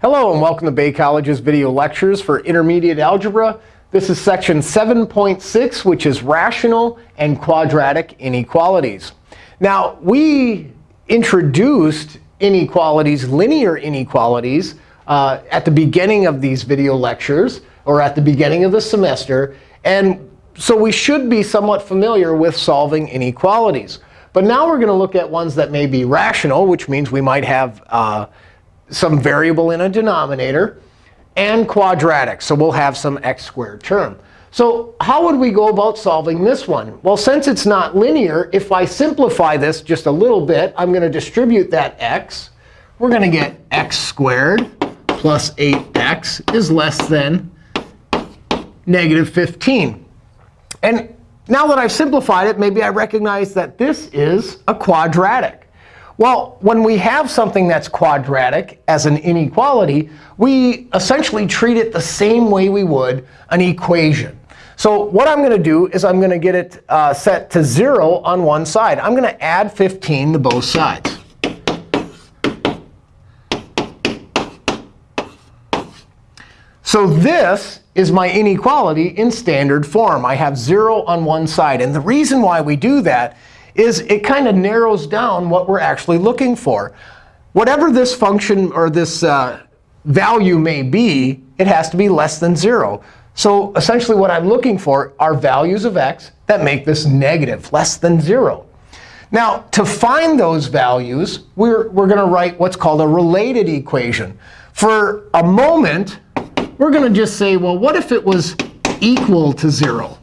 Hello, and welcome to Bay College's video lectures for intermediate algebra. This is section 7.6, which is rational and quadratic inequalities. Now, we introduced inequalities, linear inequalities, uh, at the beginning of these video lectures, or at the beginning of the semester. And so we should be somewhat familiar with solving inequalities. But now we're going to look at ones that may be rational, which means we might have uh, some variable in a denominator, and quadratic. So we'll have some x squared term. So how would we go about solving this one? Well, since it's not linear, if I simplify this just a little bit, I'm going to distribute that x. We're going to get x squared plus 8x is less than negative 15. And now that I've simplified it, maybe I recognize that this is a quadratic. Well, when we have something that's quadratic as an inequality, we essentially treat it the same way we would an equation. So what I'm going to do is I'm going to get it uh, set to 0 on one side. I'm going to add 15 to both sides. So this is my inequality in standard form. I have 0 on one side. And the reason why we do that is it kind of narrows down what we're actually looking for. Whatever this function or this uh, value may be, it has to be less than 0. So essentially what I'm looking for are values of x that make this negative, less than 0. Now, to find those values, we're, we're going to write what's called a related equation. For a moment, we're going to just say, well, what if it was equal to 0?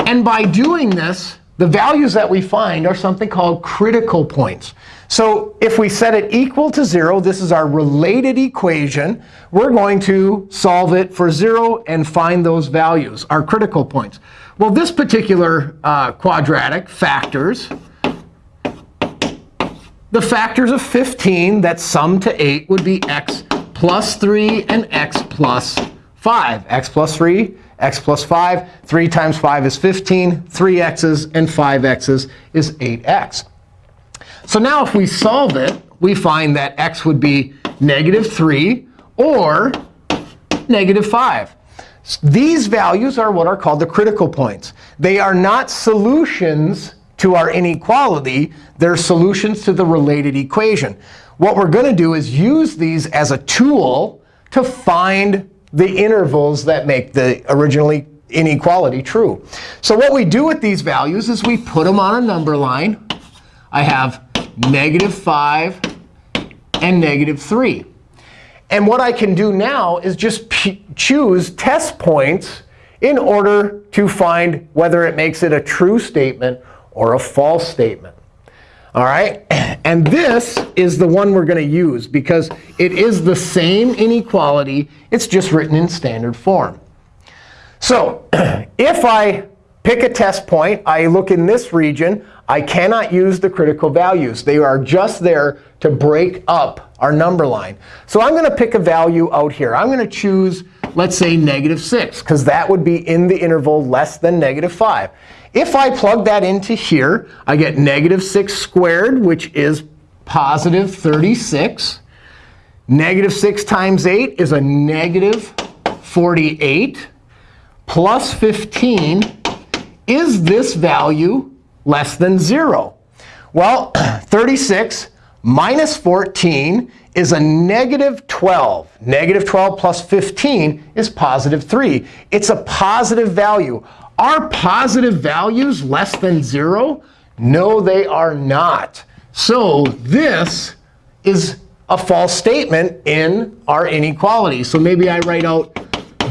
And by doing this, the values that we find are something called critical points. So if we set it equal to 0, this is our related equation. We're going to solve it for 0 and find those values, our critical points. Well, this particular uh, quadratic factors the factors of 15 that sum to 8 would be x plus 3 and x plus 5. x plus 3 x plus 5. 3 times 5 is 15. 3x's and 5x's is 8x. So now if we solve it, we find that x would be negative 3 or negative 5. These values are what are called the critical points. They are not solutions to our inequality. They're solutions to the related equation. What we're going to do is use these as a tool to find the intervals that make the originally inequality true. So what we do with these values is we put them on a number line. I have negative 5 and negative 3. And what I can do now is just choose test points in order to find whether it makes it a true statement or a false statement. All right? And this is the one we're going to use because it is the same inequality. It's just written in standard form. So if I pick a test point, I look in this region, I cannot use the critical values. They are just there to break up our number line. So I'm going to pick a value out here. I'm going to choose, let's say, negative 6, because that would be in the interval less than negative 5. If I plug that into here, I get negative 6 squared, which is positive 36. Negative 6 times 8 is a negative 48. Plus 15, is this value less than 0? Well, 36 minus 14 is a negative 12. Negative 12 plus 15 is positive 3. It's a positive value. Are positive values less than 0? No, they are not. So this is a false statement in our inequality. So maybe I write out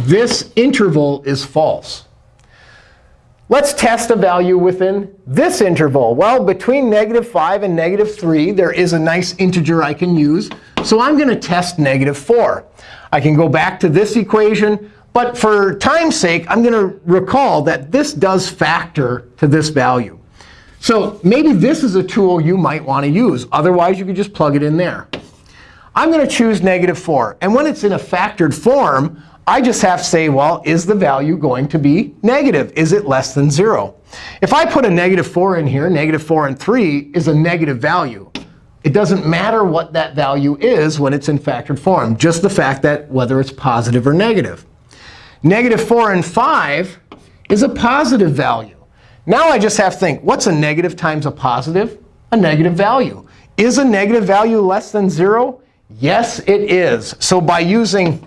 this interval is false. Let's test a value within this interval. Well, between negative 5 and negative 3, there is a nice integer I can use. So I'm going to test negative 4. I can go back to this equation. But for time's sake, I'm going to recall that this does factor to this value. So maybe this is a tool you might want to use. Otherwise, you could just plug it in there. I'm going to choose negative 4. And when it's in a factored form, I just have to say, well, is the value going to be negative? Is it less than 0? If I put a negative 4 in here, negative 4 and 3 is a negative value. It doesn't matter what that value is when it's in factored form, just the fact that whether it's positive or negative. Negative 4 and 5 is a positive value. Now I just have to think, what's a negative times a positive? A negative value. Is a negative value less than 0? Yes, it is. So by using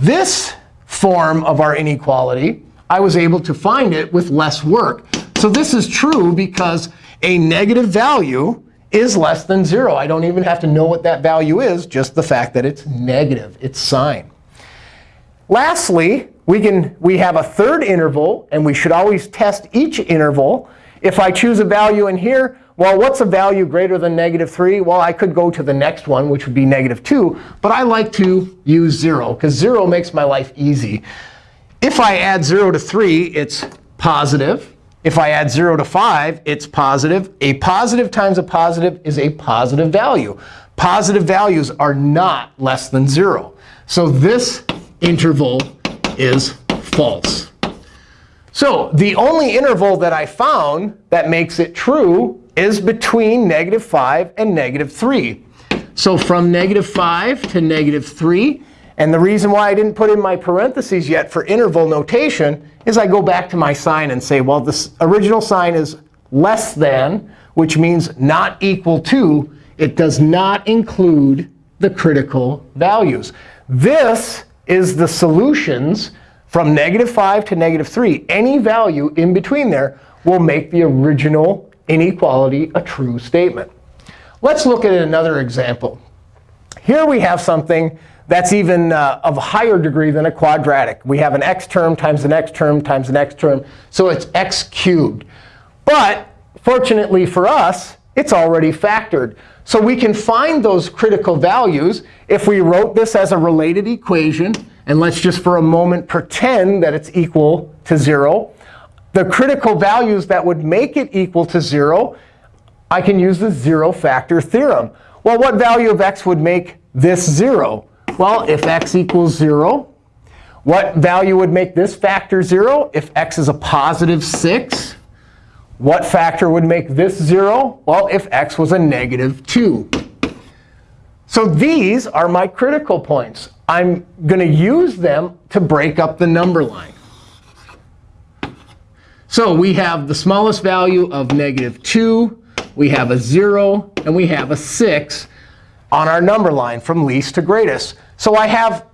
this form of our inequality, I was able to find it with less work. So this is true because a negative value is less than 0. I don't even have to know what that value is, just the fact that it's negative, its sign. Lastly, we, can, we have a third interval, and we should always test each interval. If I choose a value in here, well, what's a value greater than negative 3? Well, I could go to the next one, which would be negative 2. But I like to use 0, because 0 makes my life easy. If I add 0 to 3, it's positive. If I add 0 to 5, it's positive. A positive times a positive is a positive value. Positive values are not less than 0. So this interval is false. So the only interval that I found that makes it true is between negative 5 and negative 3. So from negative 5 to negative 3, and the reason why I didn't put in my parentheses yet for interval notation is I go back to my sign and say, well, this original sign is less than, which means not equal to. It does not include the critical values. This is the solutions from negative 5 to negative 3. Any value in between there will make the original inequality a true statement. Let's look at another example. Here we have something that's even uh, of a higher degree than a quadratic. We have an x term times an x term times an x term. So it's x cubed. But fortunately for us, it's already factored. So we can find those critical values if we wrote this as a related equation. And let's just for a moment pretend that it's equal to 0. The critical values that would make it equal to 0, I can use the zero factor theorem. Well, what value of x would make this 0? Well, if x equals 0, what value would make this factor 0? If x is a positive 6, what factor would make this 0? Well, if x was a negative 2. So these are my critical points. I'm going to use them to break up the number line. So we have the smallest value of negative 2. We have a 0. And we have a 6 on our number line from least to greatest. So I have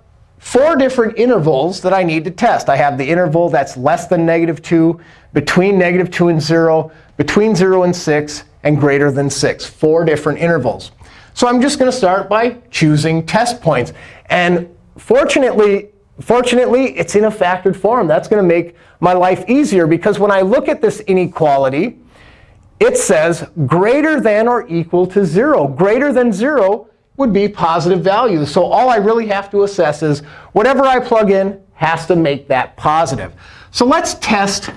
four different intervals that I need to test. I have the interval that's less than negative 2, between negative 2 and 0, between 0 and 6, and greater than 6. Four different intervals. So I'm just going to start by choosing test points. And fortunately, fortunately, it's in a factored form. That's going to make my life easier. Because when I look at this inequality, it says greater than or equal to 0. Greater than 0 would be positive values. So all I really have to assess is whatever I plug in has to make that positive. So let's test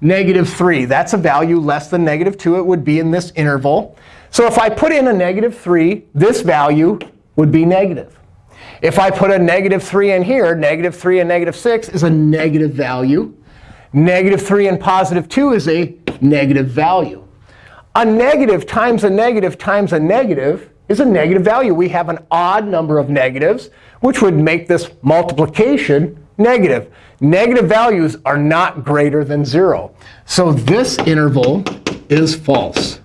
negative 3. That's a value less than negative 2. It would be in this interval. So if I put in a negative 3, this value would be negative. If I put a negative 3 in here, negative 3 and negative 6 is a negative value. Negative 3 and positive 2 is a negative value. A negative times a negative times a negative is a negative value. We have an odd number of negatives, which would make this multiplication negative. Negative values are not greater than 0. So this interval is false.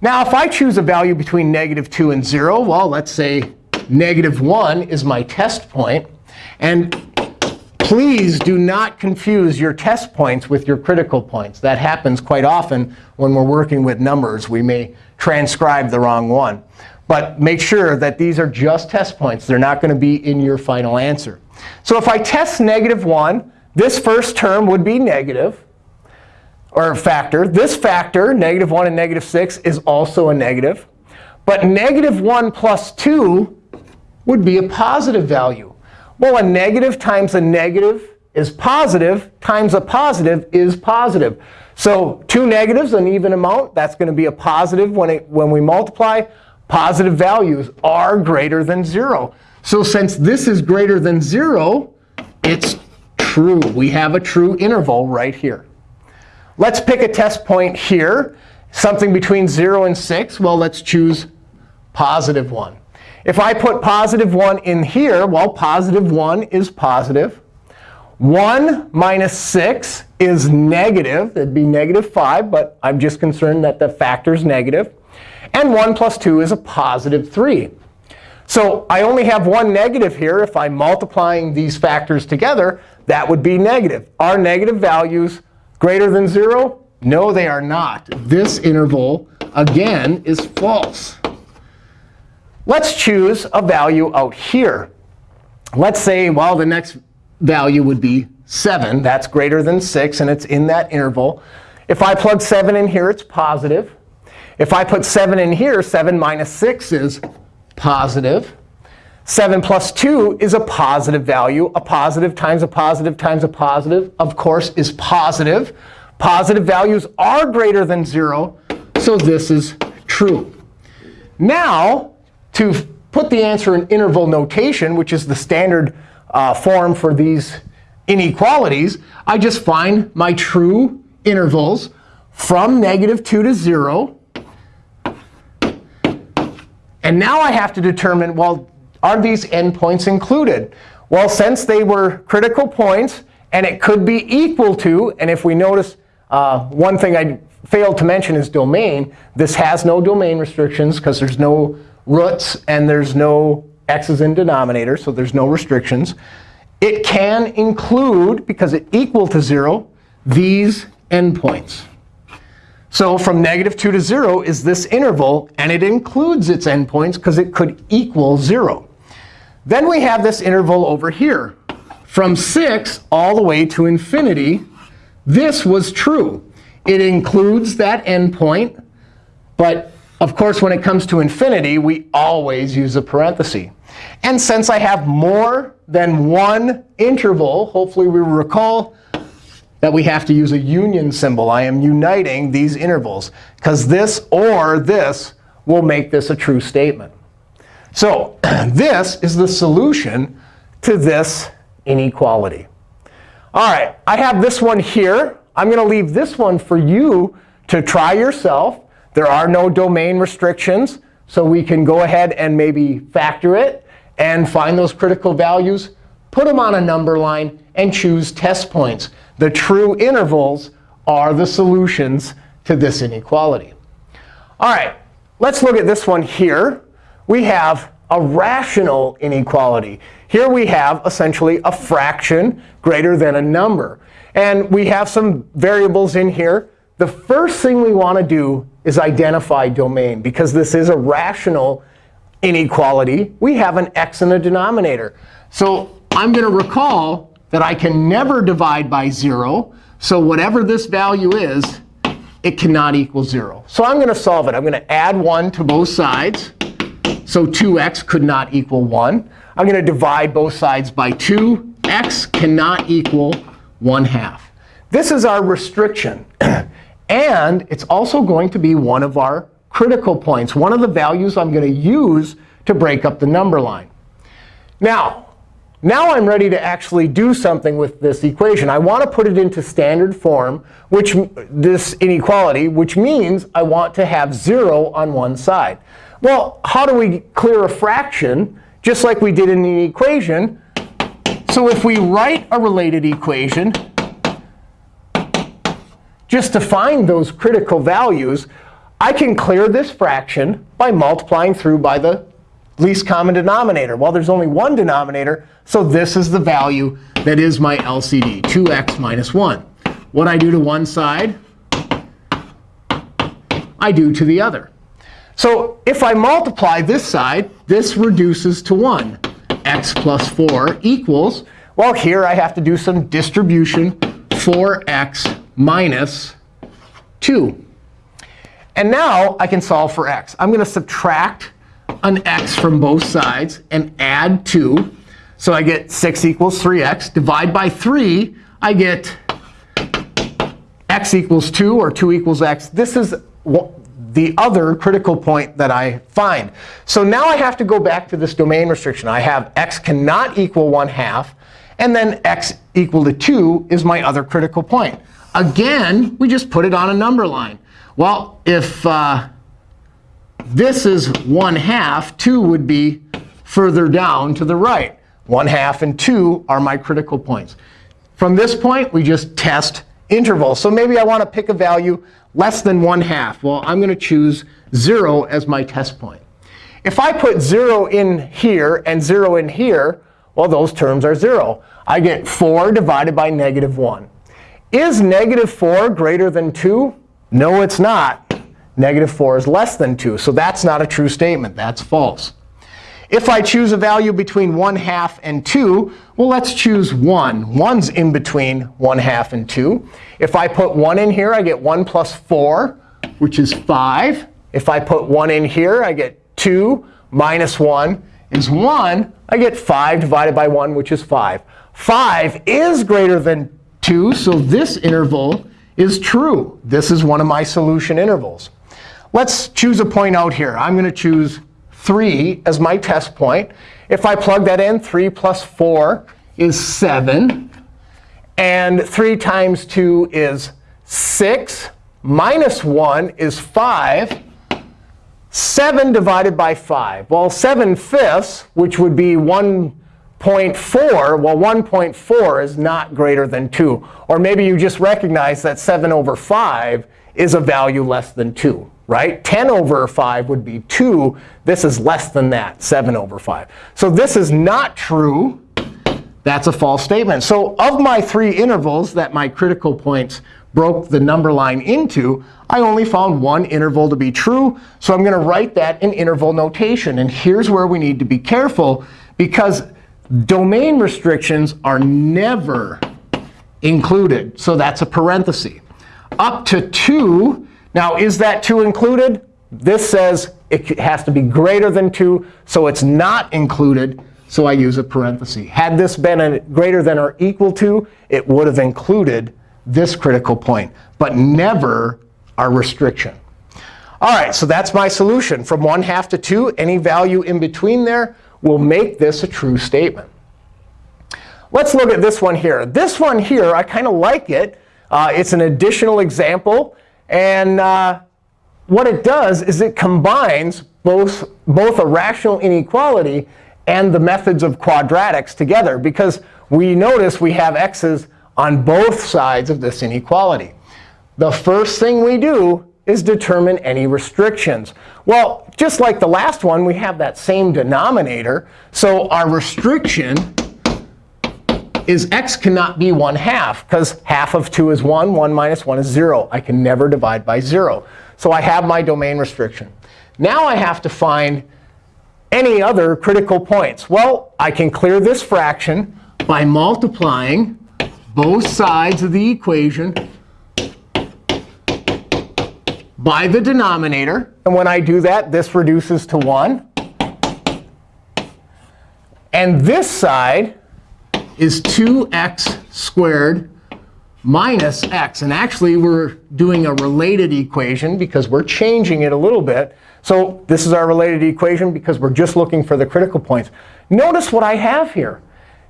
Now, if I choose a value between negative 2 and 0, well, let's say negative 1 is my test point. And please do not confuse your test points with your critical points. That happens quite often when we're working with numbers. We may transcribe the wrong one. But make sure that these are just test points. They're not going to be in your final answer. So if I test negative 1, this first term would be negative, or factor. This factor, negative 1 and negative 6, is also a negative. But negative 1 plus 2 would be a positive value. Well, a negative times a negative is positive times a positive is positive. So two negatives, an even amount, that's going to be a positive when, it, when we multiply. Positive values are greater than 0. So since this is greater than 0, it's true. We have a true interval right here. Let's pick a test point here. something between 0 and 6, well, let's choose positive 1. If I put positive 1 in here, well, positive 1 is positive. 1 minus 6 is negative. It'd be negative 5, but I'm just concerned that the factor is negative. And 1 plus 2 is a positive 3. So I only have one negative here. If I'm multiplying these factors together, that would be negative. Are negative values greater than 0? No, they are not. This interval, again, is false. Let's choose a value out here. Let's say, well, the next value would be 7. That's greater than 6, and it's in that interval. If I plug 7 in here, it's positive. If I put 7 in here, 7 minus 6 is positive. 7 plus 2 is a positive value. A positive times a positive times a positive, of course, is positive. Positive values are greater than 0, so this is true. Now, to put the answer in interval notation, which is the standard uh, form for these inequalities, I just find my true intervals from negative 2 to 0. And now I have to determine, well, are these endpoints included? Well, since they were critical points, and it could be equal to, and if we notice, uh, one thing I failed to mention is domain. This has no domain restrictions because there's no roots and there's no x's in denominator, so there's no restrictions. It can include, because it's equal to 0, these endpoints. So from negative 2 to 0 is this interval, and it includes its endpoints because it could equal 0. Then we have this interval over here. From 6 all the way to infinity, this was true. It includes that endpoint. But of course, when it comes to infinity, we always use a parenthesis. And since I have more than one interval, hopefully we recall that we have to use a union symbol. I am uniting these intervals, because this or this will make this a true statement. So this is the solution to this inequality. All right, I have this one here. I'm going to leave this one for you to try yourself. There are no domain restrictions, so we can go ahead and maybe factor it and find those critical values, put them on a number line, and choose test points. The true intervals are the solutions to this inequality. All right, let's look at this one here. We have a rational inequality. Here we have essentially a fraction greater than a number. And we have some variables in here. The first thing we want to do is identify domain. Because this is a rational inequality, we have an x in a denominator. So I'm going to recall that I can never divide by 0. So whatever this value is, it cannot equal 0. So I'm going to solve it. I'm going to add 1 to both sides. So 2x could not equal 1. I'm going to divide both sides by 2. x cannot equal 1 half. This is our restriction. and it's also going to be one of our critical points, one of the values I'm going to use to break up the number line. Now, now I'm ready to actually do something with this equation. I want to put it into standard form, which this inequality, which means I want to have 0 on one side. Well, how do we clear a fraction? Just like we did in the equation. So if we write a related equation, just to find those critical values, I can clear this fraction by multiplying through by the least common denominator. Well, there's only one denominator, so this is the value that is my LCD, 2x minus 1. What I do to one side, I do to the other. So if I multiply this side, this reduces to 1. x plus 4 equals, well, here I have to do some distribution, 4x minus 2. And now I can solve for x. I'm going to subtract an x from both sides and add 2. So I get 6 equals 3x. Divide by 3, I get x equals 2 or 2 equals x. This is the other critical point that I find. So now I have to go back to this domain restriction. I have x cannot equal 1 half. And then x equal to 2 is my other critical point. Again, we just put it on a number line. Well, if uh, this is 1 half, 2 would be further down to the right. 1 half and 2 are my critical points. From this point, we just test intervals. So maybe I want to pick a value less than 1 half. Well, I'm going to choose 0 as my test point. If I put 0 in here and 0 in here, well, those terms are 0. I get 4 divided by negative 1. Is negative 4 greater than 2? No, it's not. Negative 4 is less than 2. So that's not a true statement. That's false. If I choose a value between 1 half and 2, well, let's choose 1. 1's in between 1 half and 2. If I put 1 in here, I get 1 plus 4, which is 5. If I put 1 in here, I get 2 minus 1 is 1. I get 5 divided by 1, which is 5. 5 is greater than 2, so this interval is true. This is one of my solution intervals. Let's choose a point out here. I'm going to choose 3 as my test point. If I plug that in, 3 plus 4 is 7. And 3 times 2 is 6. Minus 1 is 5. 7 divided by 5. Well, 7 fifths, which would be 1.4, well, 1.4 is not greater than 2. Or maybe you just recognize that 7 over 5 is a value less than 2, right? 10 over 5 would be 2. This is less than that, 7 over 5. So this is not true. That's a false statement. So of my three intervals that my critical points broke the number line into, I only found one interval to be true. So I'm going to write that in interval notation. And here's where we need to be careful, because domain restrictions are never included. So that's a parenthesis. Up to 2. Now, is that 2 included? This says it has to be greater than 2, so it's not included. So I use a parenthesis. Had this been a greater than or equal to, it would have included this critical point, but never our restriction. All right, so that's my solution. From 1 half to 2, any value in between there will make this a true statement. Let's look at this one here. This one here, I kind of like it. Uh, it's an additional example. And uh, what it does is it combines both, both a rational inequality and the methods of quadratics together. Because we notice we have x's on both sides of this inequality. The first thing we do is determine any restrictions. Well, just like the last one, we have that same denominator. So our restriction is x cannot be 1 half, because half of 2 is 1. 1 minus 1 is 0. I can never divide by 0. So I have my domain restriction. Now I have to find any other critical points. Well, I can clear this fraction by multiplying both sides of the equation by the denominator. And when I do that, this reduces to 1. And this side is 2x squared minus x. And actually, we're doing a related equation because we're changing it a little bit. So this is our related equation because we're just looking for the critical points. Notice what I have here.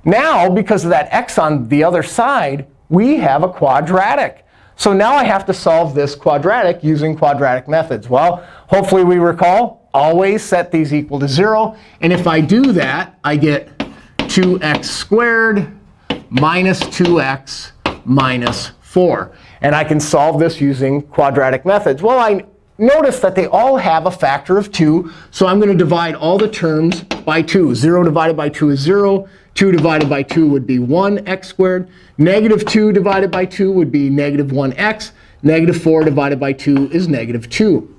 Now, because of that x on the other side, we have a quadratic. So now I have to solve this quadratic using quadratic methods. Well, hopefully we recall, always set these equal to 0. And if I do that, I get 2x squared minus 2x minus 4. And I can solve this using quadratic methods. Well, I notice that they all have a factor of 2. So I'm going to divide all the terms by 2. 0 divided by 2 is 0. 2 divided by 2 would be 1x squared. Negative 2 divided by 2 would be negative 1x. Negative 4 divided by 2 is negative 2.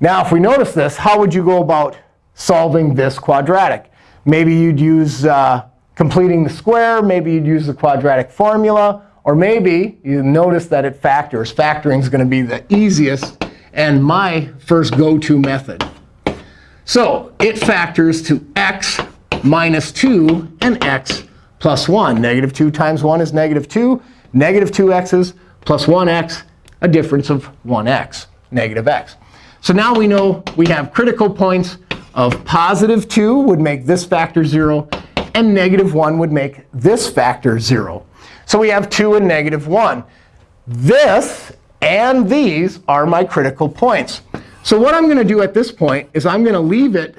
Now, if we notice this, how would you go about solving this quadratic? Maybe you'd use uh, completing the square. Maybe you'd use the quadratic formula. Or maybe you notice that it factors. Factoring is going to be the easiest and my first go-to method. So it factors to x minus 2 and x plus 1. Negative 2 times 1 is negative 2. Negative 2x's plus 1x, a difference of 1x, negative x. So now we know we have critical points of positive 2 would make this factor 0, and negative 1 would make this factor 0. So we have 2 and negative 1. This and these are my critical points. So what I'm going to do at this point is I'm going to leave it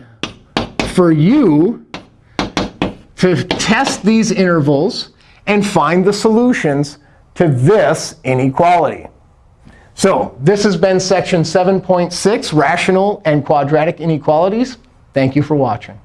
for you to test these intervals and find the solutions to this inequality. So this has been section 7.6, rational and quadratic inequalities. Thank you for watching.